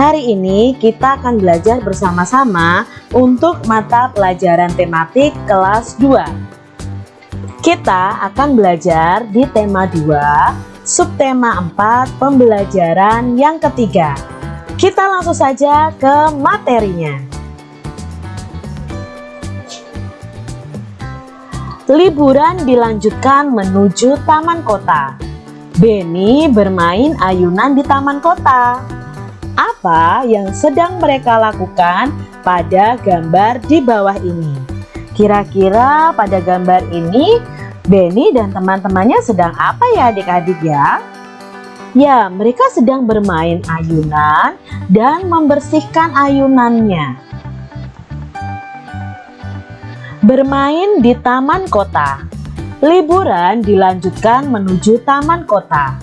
Hari ini kita akan belajar bersama-sama untuk mata pelajaran tematik kelas 2. Kita akan belajar di tema 2, subtema 4, pembelajaran yang ketiga. Kita langsung saja ke materinya. Liburan dilanjutkan menuju taman kota. Benny bermain ayunan di taman kota apa yang sedang mereka lakukan pada gambar di bawah ini. Kira-kira pada gambar ini Benny dan teman-temannya sedang apa ya adik-adik ya? Ya, mereka sedang bermain ayunan dan membersihkan ayunannya. Bermain di taman kota. Liburan dilanjutkan menuju taman kota.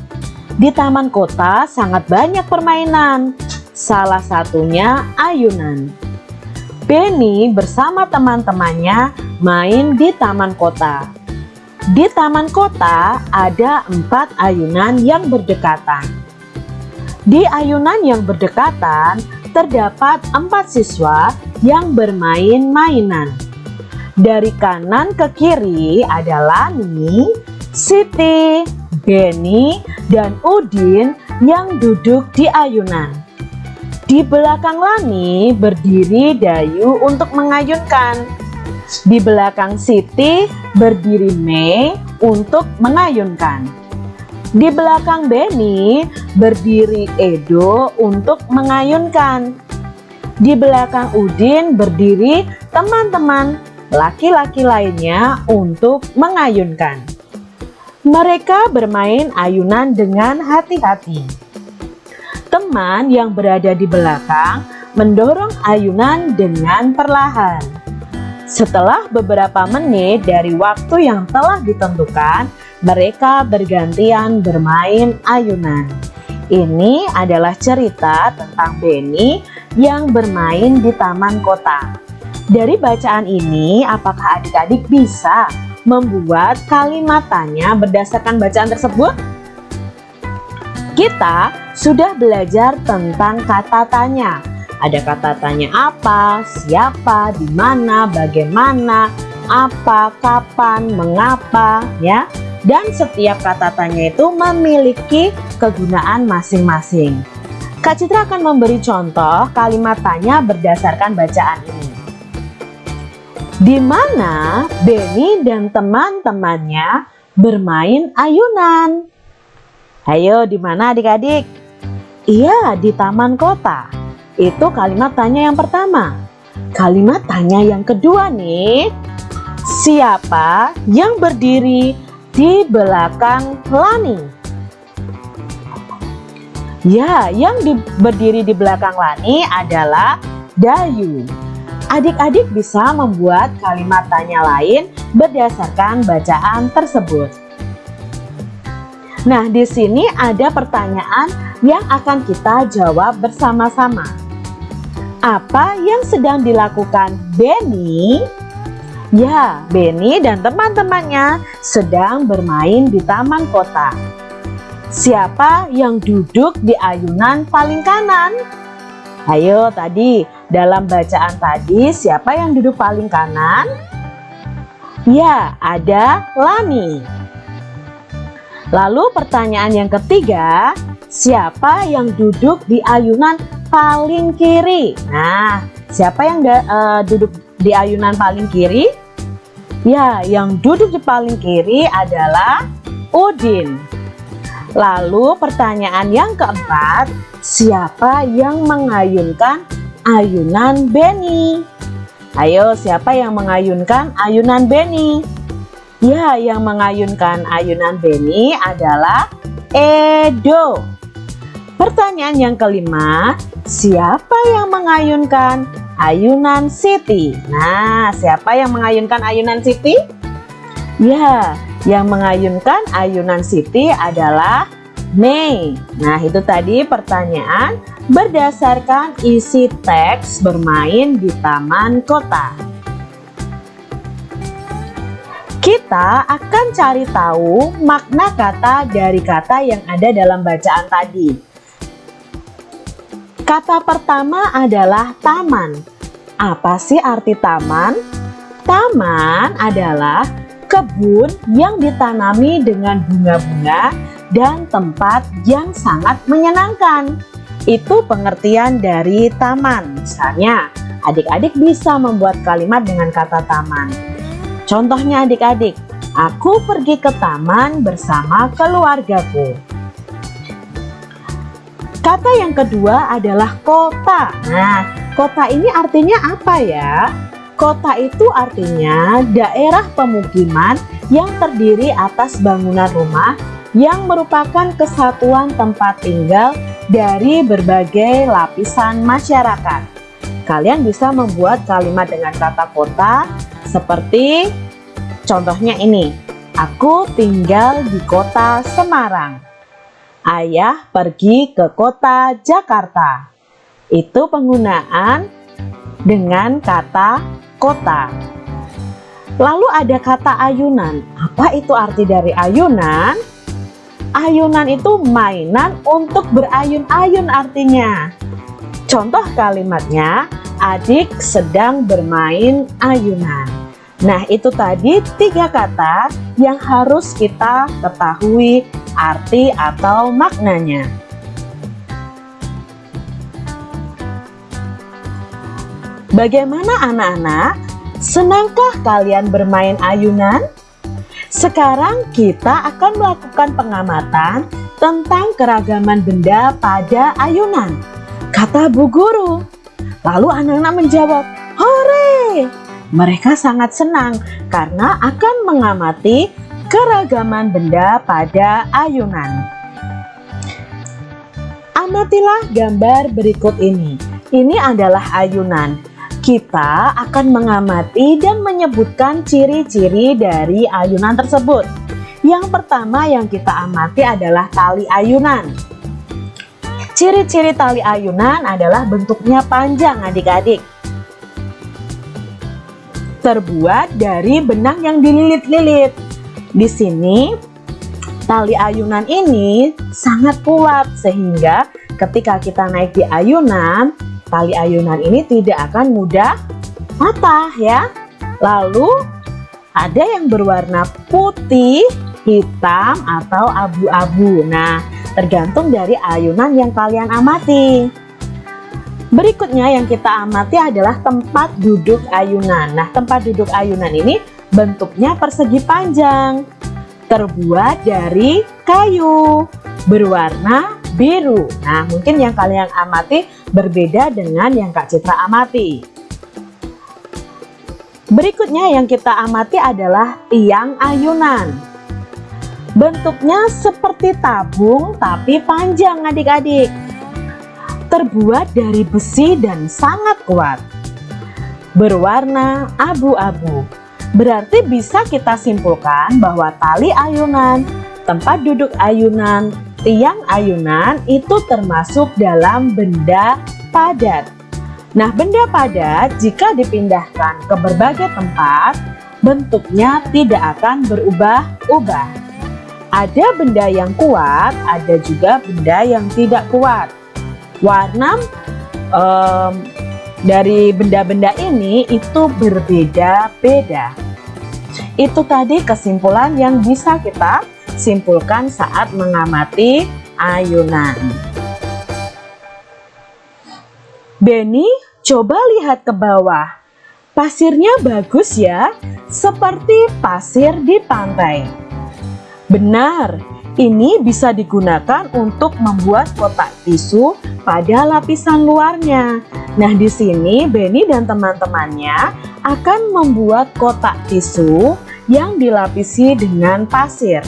Di taman kota sangat banyak permainan salah satunya ayunan. Benny bersama teman-temannya main di taman kota. Di taman kota ada empat ayunan yang berdekatan. Di ayunan yang berdekatan terdapat empat siswa yang bermain mainan. Dari kanan ke kiri ada Lani, Siti, Benny, dan Udin yang duduk di ayunan. Di belakang Lani berdiri Dayu untuk mengayunkan. Di belakang Siti berdiri Mei untuk mengayunkan. Di belakang Beni berdiri Edo untuk mengayunkan. Di belakang Udin berdiri teman-teman laki-laki lainnya untuk mengayunkan. Mereka bermain ayunan dengan hati-hati. Teman yang berada di belakang mendorong ayunan dengan perlahan. Setelah beberapa menit dari waktu yang telah ditentukan, mereka bergantian bermain ayunan. Ini adalah cerita tentang Benny yang bermain di taman kota. Dari bacaan ini, apakah adik-adik bisa membuat kalimat tanya berdasarkan bacaan tersebut? Kita sudah belajar tentang kata tanya. Ada kata tanya apa, siapa, di mana, bagaimana, apa, kapan, mengapa, ya. Dan setiap kata tanya itu memiliki kegunaan masing-masing. Kak Citra akan memberi contoh kalimat tanya berdasarkan bacaan ini. Di mana Benny dan teman-temannya bermain ayunan? Ayo, di mana adik-adik? Iya, di taman kota. Itu kalimat tanya yang pertama. Kalimat tanya yang kedua nih. Siapa yang berdiri di belakang Lani? Ya, yang di, berdiri di belakang Lani adalah Dayu. Adik-adik bisa membuat kalimat tanya lain berdasarkan bacaan tersebut. Nah, di sini ada pertanyaan yang akan kita jawab bersama-sama. Apa yang sedang dilakukan Benny? Ya, Benny dan teman-temannya sedang bermain di taman kota. Siapa yang duduk di ayunan paling kanan? Ayo tadi, dalam bacaan tadi siapa yang duduk paling kanan? Ya, ada Lani. Lalu pertanyaan yang ketiga, siapa yang duduk di ayunan paling kiri? Nah, siapa yang uh, duduk di ayunan paling kiri? Ya, yang duduk di paling kiri adalah Udin. Lalu pertanyaan yang keempat, siapa yang mengayunkan ayunan Benny? Ayo, siapa yang mengayunkan ayunan Benny? Ya, yang mengayunkan ayunan Benny adalah Edo. Pertanyaan yang kelima, siapa yang mengayunkan ayunan Siti? Nah, siapa yang mengayunkan ayunan Siti? Ya, yang mengayunkan ayunan Siti adalah Mei. Nah, itu tadi pertanyaan berdasarkan isi teks bermain di taman kota. Kita akan cari tahu makna kata dari kata yang ada dalam bacaan tadi. Kata pertama adalah taman. Apa sih arti taman? Taman adalah kebun yang ditanami dengan bunga-bunga dan tempat yang sangat menyenangkan. Itu pengertian dari taman. Misalnya, adik-adik bisa membuat kalimat dengan kata taman. Contohnya adik-adik, aku pergi ke taman bersama keluargaku. Kata yang kedua adalah kota. Nah, kota ini artinya apa ya? Kota itu artinya daerah pemukiman yang terdiri atas bangunan rumah yang merupakan kesatuan tempat tinggal dari berbagai lapisan masyarakat. Kalian bisa membuat kalimat dengan kata kota seperti contohnya ini. Aku tinggal di kota Semarang. Ayah pergi ke kota Jakarta. Itu penggunaan dengan kata kota. Lalu ada kata ayunan. Apa itu arti dari ayunan? Ayunan itu mainan untuk berayun-ayun artinya. Contoh kalimatnya, adik sedang bermain ayunan. Nah itu tadi tiga kata yang harus kita ketahui arti atau maknanya. Bagaimana anak-anak? Senangkah kalian bermain ayunan? Sekarang kita akan melakukan pengamatan tentang keragaman benda pada ayunan. Kata Bu Guru. Lalu anak-anak menjawab! Mereka sangat senang karena akan mengamati keragaman benda pada ayunan. Amatilah gambar berikut ini. Ini adalah ayunan. Kita akan mengamati dan menyebutkan ciri-ciri dari ayunan tersebut. Yang pertama yang kita amati adalah tali ayunan. Ciri-ciri tali ayunan adalah bentuknya panjang adik-adik. Terbuat dari benang yang dililit-lilit. Di sini tali ayunan ini sangat kuat sehingga ketika kita naik di ayunan, tali ayunan ini tidak akan mudah patah ya. Lalu ada yang berwarna putih, hitam atau abu-abu. Nah, tergantung dari ayunan yang kalian amati. Berikutnya yang kita amati adalah tempat duduk ayunan. Nah, tempat duduk ayunan ini bentuknya persegi panjang, terbuat dari kayu, berwarna biru. Nah, mungkin yang kalian amati berbeda dengan yang Kak Citra amati. Berikutnya yang kita amati adalah tiang ayunan. Bentuknya seperti tabung tapi panjang adik-adik. Terbuat dari besi dan sangat kuat. Berwarna abu-abu. Berarti bisa kita simpulkan bahwa tali ayunan, tempat duduk ayunan, tiang ayunan itu termasuk dalam benda padat. Nah, benda padat jika dipindahkan ke berbagai tempat, bentuknya tidak akan berubah-ubah. Ada benda yang kuat, ada juga benda yang tidak kuat. Warna um, dari benda-benda ini itu berbeda-beda. Itu tadi kesimpulan yang bisa kita simpulkan saat mengamati ayunan. Benny, coba lihat ke bawah. Pasirnya bagus ya, seperti pasir di pantai. Benar, ini bisa digunakan untuk membuat kotak tisu pada lapisan luarnya. Nah, di sini Benny dan teman-temannya akan membuat kotak tisu yang dilapisi dengan pasir.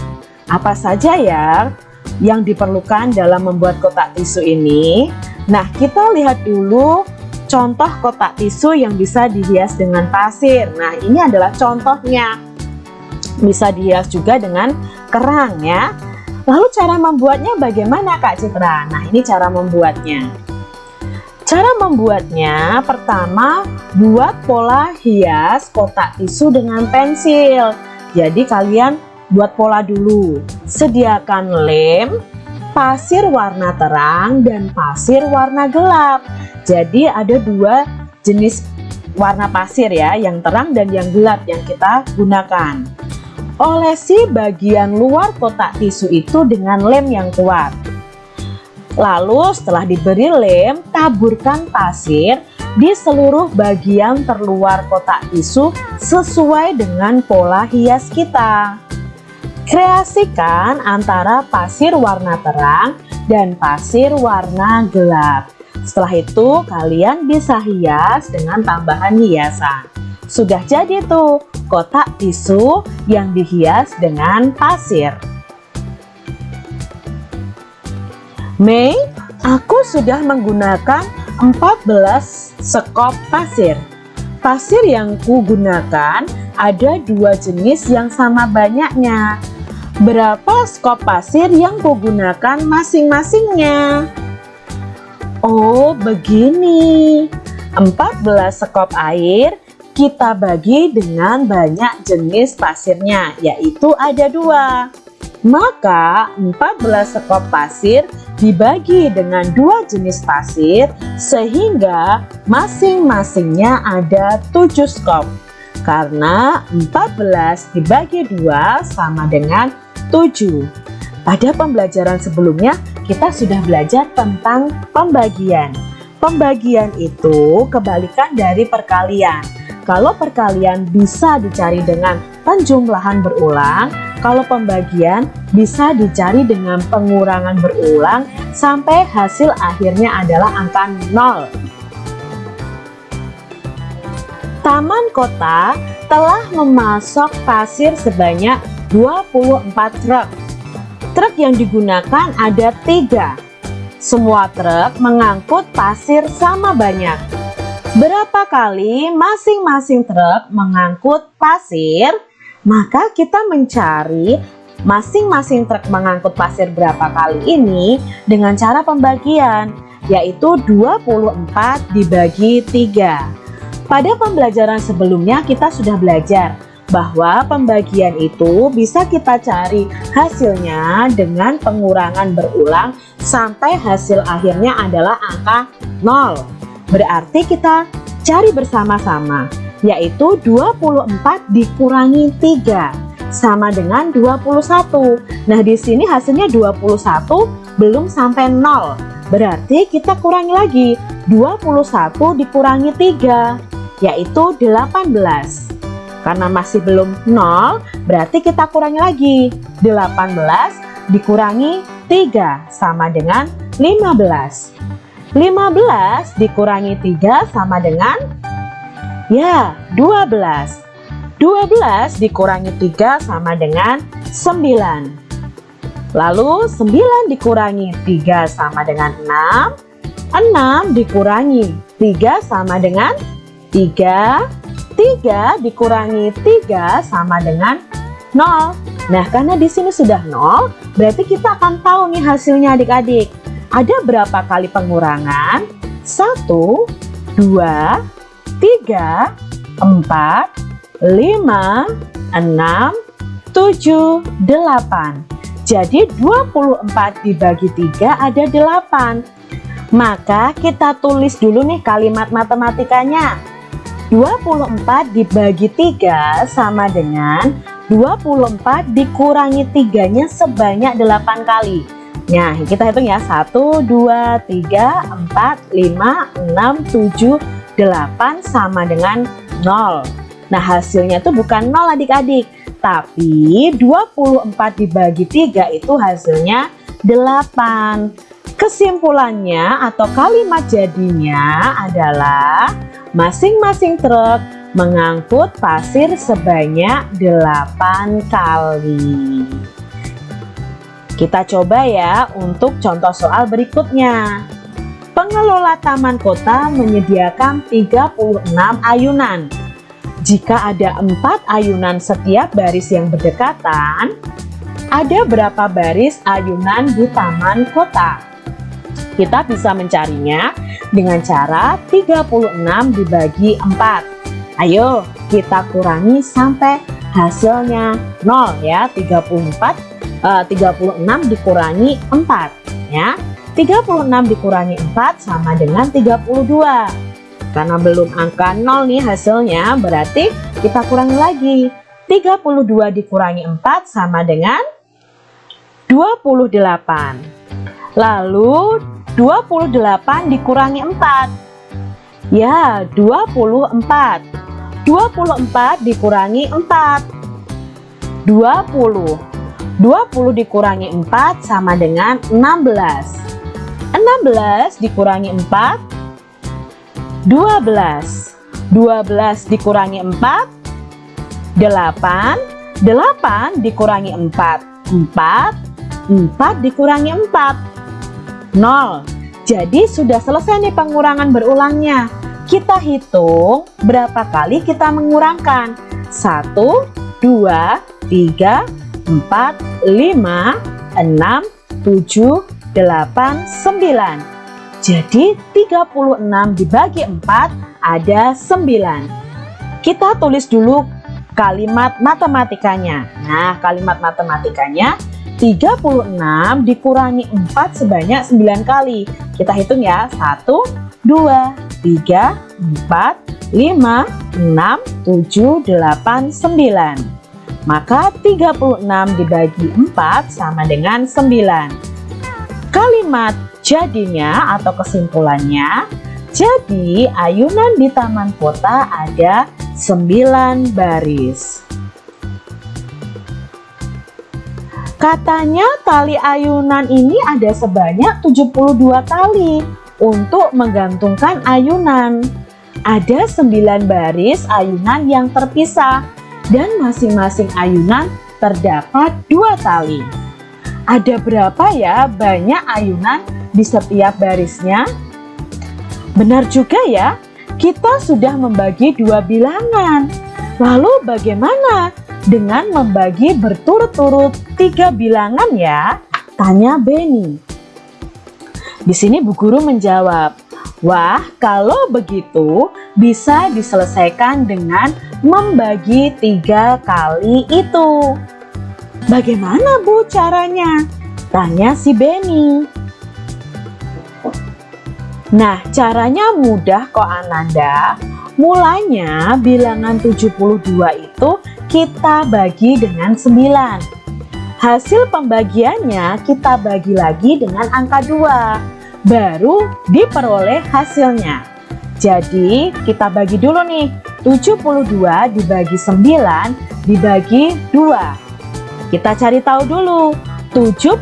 Apa saja ya yang diperlukan dalam membuat kotak tisu ini? Nah, kita lihat dulu contoh kotak tisu yang bisa dihias dengan pasir. Nah, ini adalah contohnya. Bisa dihias juga dengan kerang ya. Lalu cara membuatnya bagaimana Kak Citra? Nah, ini cara membuatnya. Cara membuatnya, pertama buat pola hias kotak tisu dengan pensil. Jadi kalian buat pola dulu. Sediakan lem, pasir warna terang dan pasir warna gelap. Jadi ada dua jenis warna pasir ya, yang terang dan yang gelap yang kita gunakan. Olesi bagian luar kotak tisu itu dengan lem yang kuat. Lalu setelah diberi lem, taburkan pasir di seluruh bagian terluar kotak tisu sesuai dengan pola hias kita. Kreasikan antara pasir warna terang dan pasir warna gelap. Setelah itu kalian bisa hias dengan tambahan hiasan. Sudah jadi tuh kotak tisu yang dihias dengan pasir. Mei, aku sudah menggunakan 14 sekop pasir. Pasir yang kugunakan ada dua jenis yang sama banyaknya, Berapa skop pasir yang kugunakan masing-masingnya? Oh, begini. 14 skop air kita bagi dengan banyak jenis pasirnya, yaitu ada dua. Maka 14 skop pasir dibagi dengan dua jenis pasir sehingga masing-masingnya ada 7 skop. Karena 14 dibagi dua sama dengan 7. Pada pembelajaran sebelumnya, kita sudah belajar tentang pembagian. Pembagian itu kebalikan dari perkalian. Kalau perkalian bisa dicari dengan penjumlahan berulang, kalau pembagian bisa dicari dengan pengurangan berulang sampai hasil akhirnya adalah angka 0. Taman kota telah memasok pasir sebanyak 24 truk. Truk yang digunakan ada tiga. Semua truk mengangkut pasir sama banyak. Berapa kali masing-masing truk mengangkut pasir? Maka kita mencari masing-masing truk mengangkut pasir berapa kali ini dengan cara pembagian yaitu 24 dibagi 3. Pada pembelajaran sebelumnya kita sudah belajar bahwa pembagian itu bisa kita cari hasilnya dengan pengurangan berulang sampai hasil akhirnya adalah angka 0. Berarti kita cari bersama-sama yaitu 24 dikurangi 3 sama dengan 21. Nah, di sini hasilnya 21 belum sampai 0. Berarti kita kurangi lagi 21 dikurangi 3 yaitu 18. Karena masih belum 0, berarti kita kurangi lagi. 18 dikurangi 3 sama dengan 15. 15 dikurangi 3 sama dengan ya 12. 12 dikurangi 3 sama dengan 9. Lalu 9 dikurangi 3 sama dengan 6. 6 dikurangi 3 sama dengan 3 3 dikurangi 3 sama dengan 0. Nah, karena di sini sudah 0, berarti kita akan tahu nih hasilnya adik-adik. Ada berapa kali pengurangan? 1, 2, 3, 4, 5, 6, 7, 8. Jadi 24 dibagi 3 ada 8. Maka kita tulis dulu nih kalimat matematikanya. 24 dibagi 3 sama dengan 24 dikurangi 3 nya sebanyak 8 kali Nah kita hitung ya. 1, 2, 3, 4, 5, 6, 7, 8 sama dengan 0 Nah hasilnya itu bukan 0 adik-adik. Tapi 24 dibagi 3 itu hasilnya 8 Kesimpulannya atau kalimat jadinya adalah Masing-masing truk mengangkut pasir sebanyak 8 kali. Kita coba ya untuk contoh soal berikutnya. Pengelola taman kota menyediakan 36 ayunan. Jika ada empat ayunan setiap baris yang berdekatan, ada berapa baris ayunan di taman kota? Kita bisa mencarinya dengan cara 36 dibagi 4. Ayo kita kurangi sampai hasilnya 0 ya. 34 uh, 36 dikurangi 4. Hasilnya 36 dikurangi 4 sama dengan 32. Karena belum angka 0 nih hasilnya, berarti kita kurangi lagi. 32 dikurangi 4 sama dengan 28. Lalu 28 dikurangi 4. Ya, 24. 24 dikurangi 4. 20. 20 dikurangi 4 sama dengan 16. 16 dikurangi 4 12 12 dikurangi 4 8 8 dikurangi 4 4 4 dikurangi 4 0 jadi sudah selesai nih pengurangan berulangnya. Kita hitung berapa kali kita mengurangkan. 1 2 3 4 5 6 7 8, 9 jadi 36 dibagi 4 ada 9 kita tulis dulu kalimat matematikanya. Nah kalimat matematikanya 36 dikurangi 4 sebanyak 9 kali. Kita hitung ya 1 2 3 4 5 6 7 8 9 maka 36 dibagi 4 sama dengan 9 Kalimat jadinya atau kesimpulannya, jadi ayunan di taman kota ada 9 baris. Katanya tali ayunan ini ada sebanyak 72 tali untuk menggantungkan ayunan. Ada 9 baris ayunan yang terpisah dan masing-masing ayunan terdapat dua tali. Ada berapa ya banyak ayunan di setiap barisnya? Benar juga ya, kita sudah membagi dua bilangan. Lalu bagaimana dengan membagi berturut-turut tiga bilangan ya? Tanya Benny. Di sini Bu Guru menjawab, Wah, kalau begitu bisa diselesaikan dengan membagi tiga kali itu. Bagaimana Bu caranya? Tanya si Benny. Nah, caranya mudah kok Ananda. Mulanya bilangan 72 itu kita bagi dengan 9. Hasil pembagiannya kita bagi lagi dengan angka 2. Baru diperoleh hasilnya. Jadi kita bagi dulu nih. 72 dibagi 9 dibagi 2 kita cari tahu dulu. 72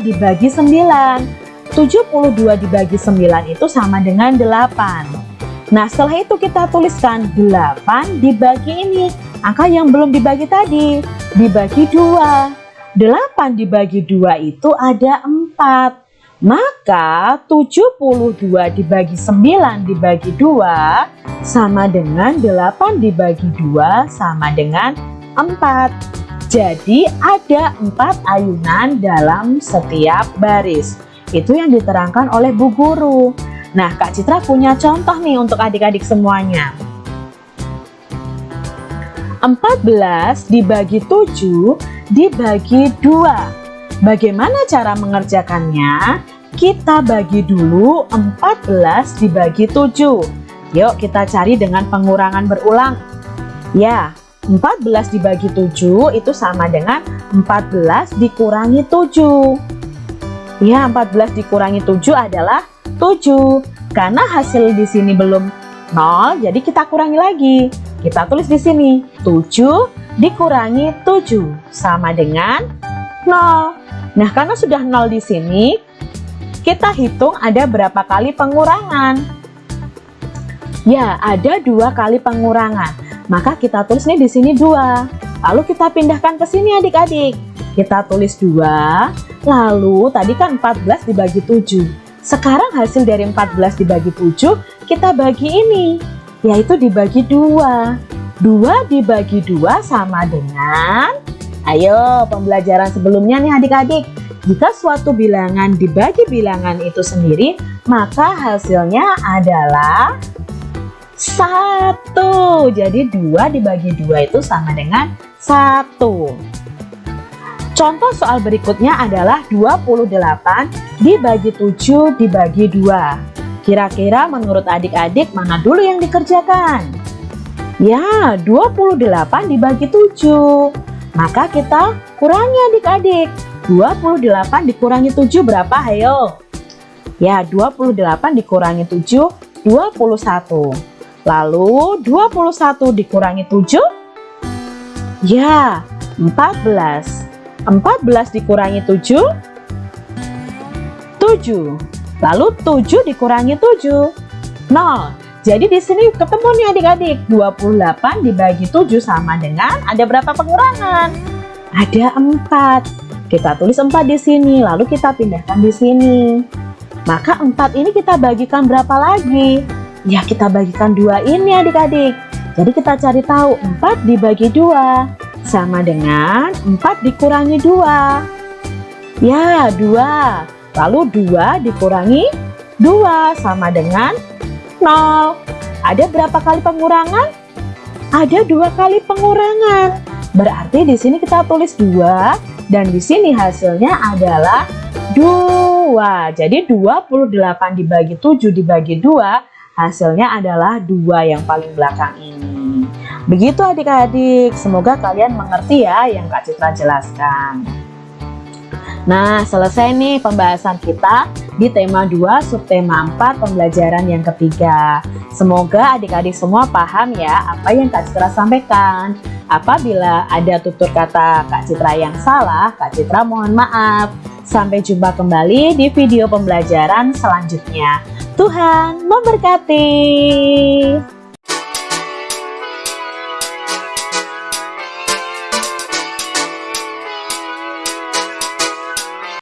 dibagi 9 72 dibagi 9 itu sama dengan 8 Nah setelah itu kita tuliskan 8 dibagi ini. Angka yang belum dibagi tadi Dibagi 2 8 dibagi 2 itu ada 4 Maka 72 dibagi 9 dibagi 2 Sama dengan 8 dibagi 2 sama dengan 4 jadi ada empat ayunan dalam setiap baris. Itu yang diterangkan oleh Bu Guru. Nah, Kak Citra punya contoh nih untuk adik-adik semuanya. 14 dibagi 7 dibagi 2. Bagaimana cara mengerjakannya? Kita bagi dulu 14 dibagi 7. Yuk kita cari dengan pengurangan berulang. Ya, 14 dibagi 7 itu sama dengan 14 dikurangi 7. Ya, 14 dikurangi 7 adalah 7. Karena hasil di sini belum 0, jadi kita kurangi lagi. Kita tulis di sini 7 dikurangi 7 sama dengan 0. Nah, karena sudah 0 di sini, kita hitung ada berapa kali pengurangan. Ya, ada dua kali pengurangan. Maka kita tulis nih di sini dua. Lalu kita pindahkan ke sini adik-adik. Kita tulis dua. Lalu tadi kan 14 dibagi 7. Sekarang hasil dari 14 dibagi 7 kita bagi ini. Yaitu dibagi dua. Dua dibagi dua sama dengan Ayo pembelajaran sebelumnya nih adik-adik Jika suatu bilangan dibagi bilangan itu sendiri Maka hasilnya adalah satu jadi dua dibagi dua itu sama dengan satu Contoh soal berikutnya adalah 28 dibagi 7 dibagi 2. Kira-kira menurut adik-adik mana dulu yang dikerjakan? Ya, 28 dibagi 7. Maka kita kurangi adik-adik. 28 dikurangi 7 berapa? Ayo. Ya, 28 dikurangi 7, 21. Lalu 21 dikurangi 7? Ya, 14. 14 dikurangi 7? 7. Lalu 7 dikurangi 7? 0. Jadi di sini ketemu nih adik-adik, 28 dibagi 7 sama dengan ada berapa pengurangan? Ada 4. Kita tulis 4 di sini, lalu kita pindahkan di sini. Maka 4 ini kita bagikan berapa lagi? Ya kita bagikan dua ini adik-adik. Jadi kita cari tahu 4 dibagi 2 sama dengan 4 dikurangi 2 ya 2 lalu 2 dikurangi 2 sama dengan 0 ada berapa kali pengurangan? ada dua kali pengurangan. Berarti di sini kita tulis 2 dan di sini hasilnya adalah 2 jadi 28 dibagi 7 dibagi 2 hasilnya adalah 2 yang paling belakang ini. Begitu adik-adik, semoga kalian mengerti ya yang Kak Citra jelaskan. Nah, selesai nih pembahasan kita di tema 2 subtema 4 pembelajaran yang ketiga. Semoga adik-adik semua paham ya apa yang Kak Citra sampaikan. Apabila ada tutur kata Kak Citra yang salah, Kak Citra mohon maaf. Sampai jumpa kembali di video pembelajaran selanjutnya. Tuhan memberkati.